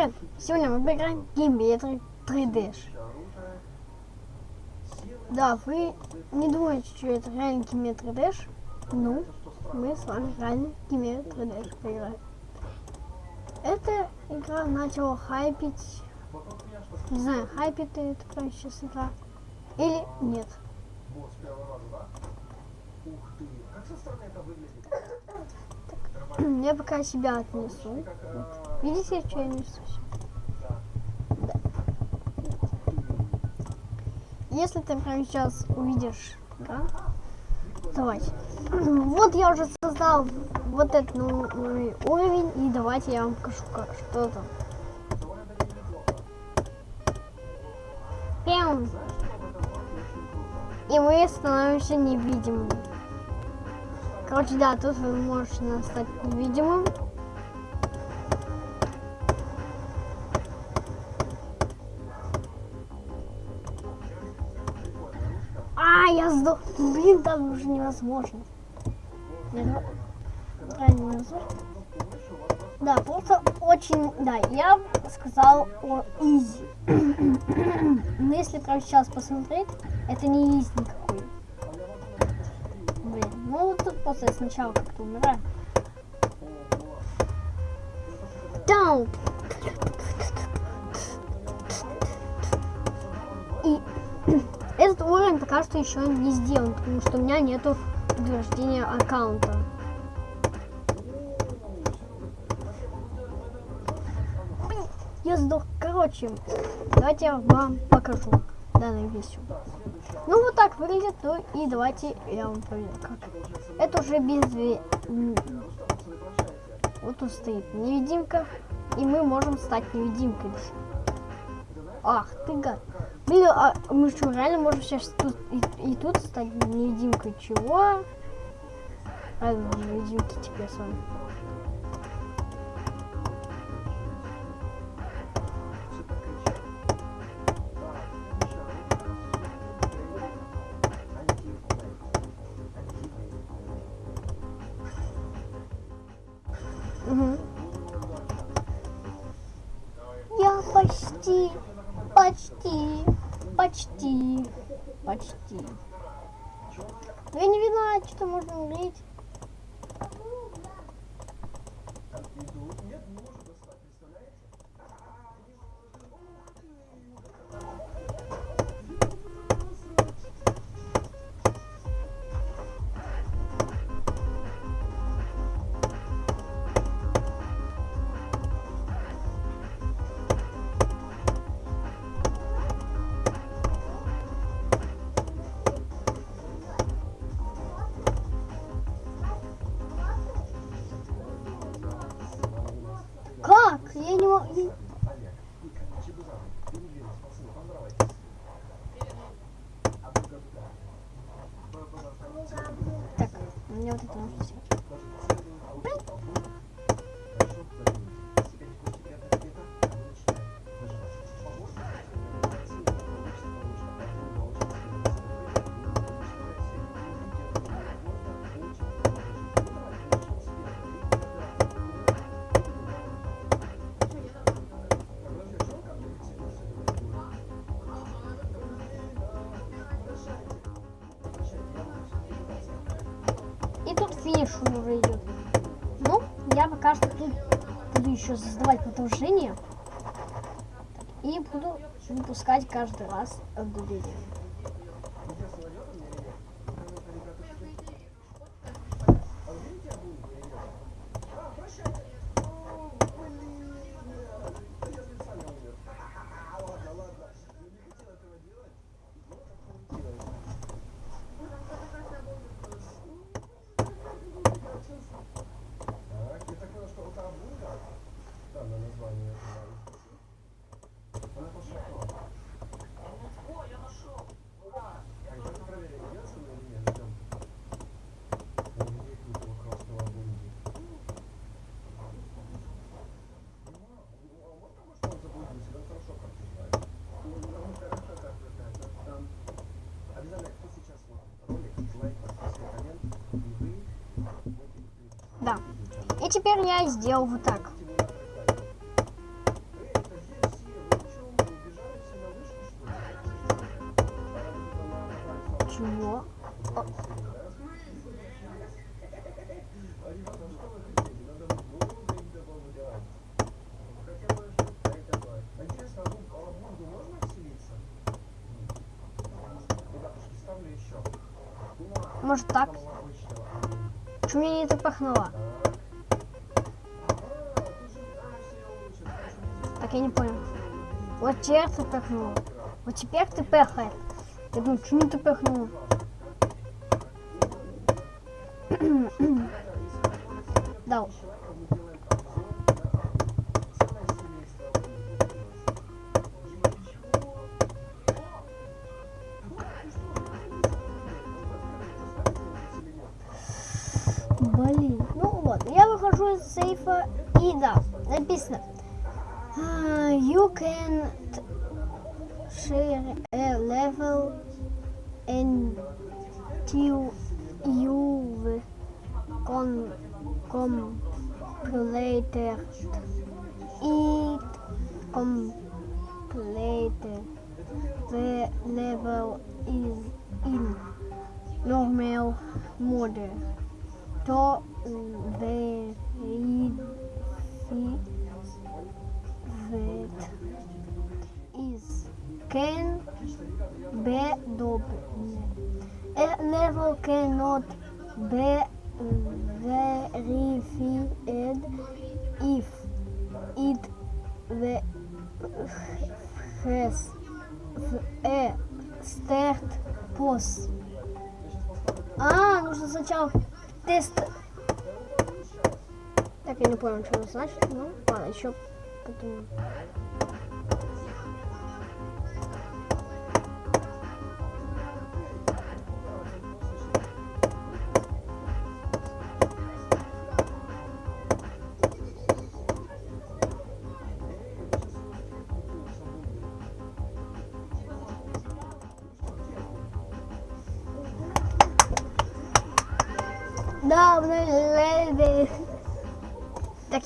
привет! Сегодня мы поиграем в Геймбетер 3D. Да, вы не думаете, что это реально Геймбетер 3D? Ну, мы с вами реально Геймбетер 3D поиграем. Эта игра начала хайпить. Не знаю, хайпит это прямо сейчас игра. Или нет. Я пока себя отнесу. Вот. Видите, что я несусь? Да. Если ты прямо сейчас увидишь, да? Давайте. Вот я уже создал вот этот новый уровень, и давайте я вам покажу, как, что там. Пям. И мы становимся невидимыми. Короче, да, тут вы можете стать невидимым. А, я сдох. Блин, там уже невозможно. Да, просто очень, да, я сказал о изи. Но если прямо сейчас посмотреть, это не изи никакой. Ну тут просто сначала как-то умираю. Down. И этот уровень пока что еще не сделан, потому что у меня нету подтверждения аккаунта. Я сдох. Короче, давайте я вам покажу данную вещью. Ну вот так выглядит, ну и давайте я вам проверю как. Это уже без... Вот тут стоит невидимка, и мы можем стать невидимкой. Ах ты гад. Блин, а мы что, реально можем сейчас тут и, и тут стать невидимкой? Чего? Ладно, невидимки теперь с вами. Почти, я не виноват, что можно умереть. Так, мне вот это нужно снять. Финиш уже идет. Ну, я пока что тут буду еще создавать продолжение. И буду выпускать каждый раз одно Да. И теперь я сделал вот так. Может так? Почему меня не так пахнуло? Так, я не понял. Вот теперь ты пахнул. Вот теперь ты пахает. Я думаю, почему ты пахнул? Да. uh, you can share a level until you've completed it. Completed. The level is in normal mode. To the read can be done. A level cannot be verified if it the has a start pos. А, нужно сначала тест. Так, я не понял, что это значит. Ну, ладно, еще потом.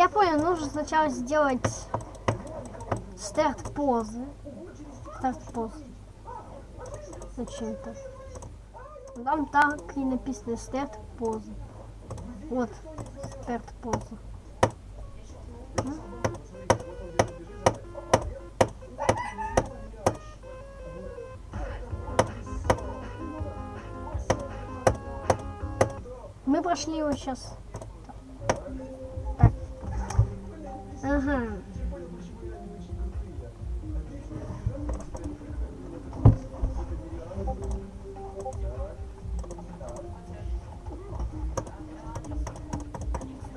Я понял, нужно сначала сделать старт позы. Старт поз. Зачем-то. Там так и написано старт позы. Вот, старт поза. Мы прошли его сейчас. Ага.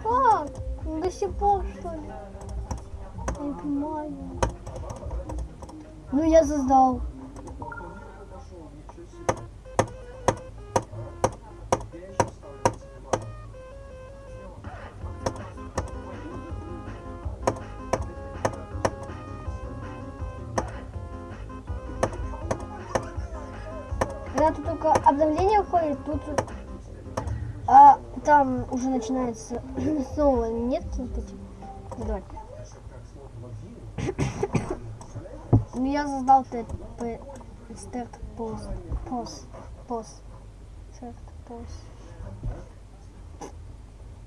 Как? До сих пор, что ли? Я понимаю. Ну, я создал. Обновление выходит, тут а, там уже начинается снова нет вот эти. Давай. Ну, я ТП старт поз поз поз старт поз.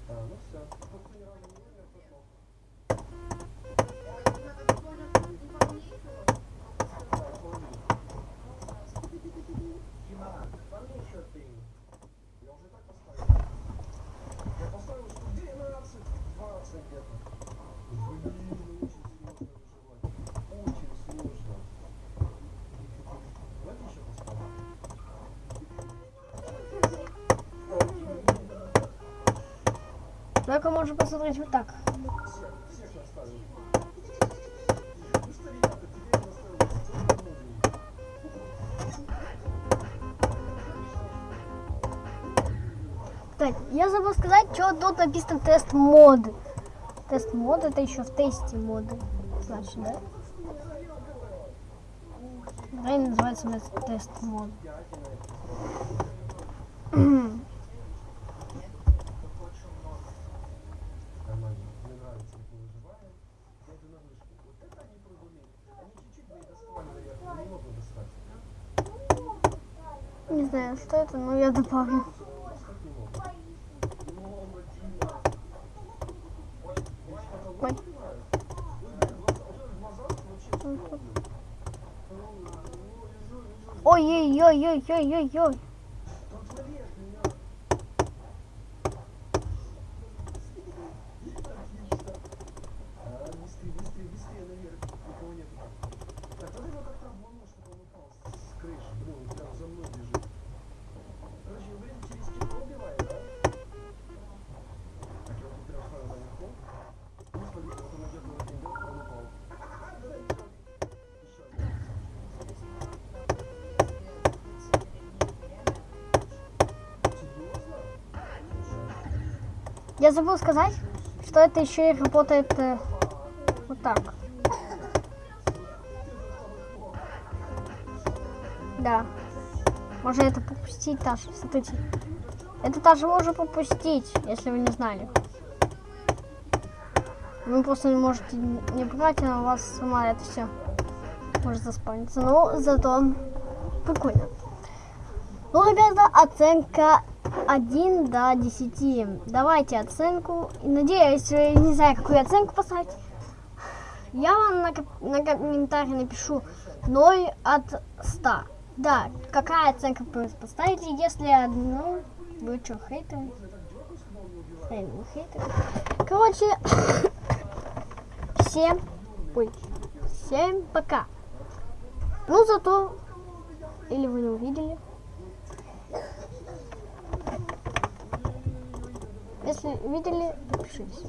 А, ну все. пошел. Там еще ты. Я уже так поставил. Я поставил штук 12, 20 где-то. Блин, ну очень сложно выживать. Очень сложно. Давайте еще поставим. Только можно посмотреть вот так. Так, я забыл сказать, что тут написано тест мод. Тест мод это еще в тесте моды. Значит, да? Правильно называется у нас тест мод. Нормально. Мне нравится, как мы выживаем. Я иду на вышку. Вот это они прыгуны. Они чуть-чуть бы и доставали наверх, но не знаю, что это, но я добавлю. Ой. Ой-ой-ой-ой-ой-ой-ой. Я забыл сказать, что это еще и работает э, вот так. Да. Можно это попустить даже. Смотрите. Это даже можно попустить, если вы не знали. Вы просто не можете не брать, а у вас сама это все может заспавниться. Но зато прикольно. Ну, ребята, оценка 1 до 10. Давайте оценку. Надеюсь, вы не знаю, какую оценку поставить. Я вам на, на комментарий напишу 0 от 100. Да, какая оценка вы поставите, если одну... Вы что, хейтеры? Эй, ну хейтеры. Короче, всем... Ой, всем пока. Ну, зато... Или вы не увидели. Если видели, подпишитесь.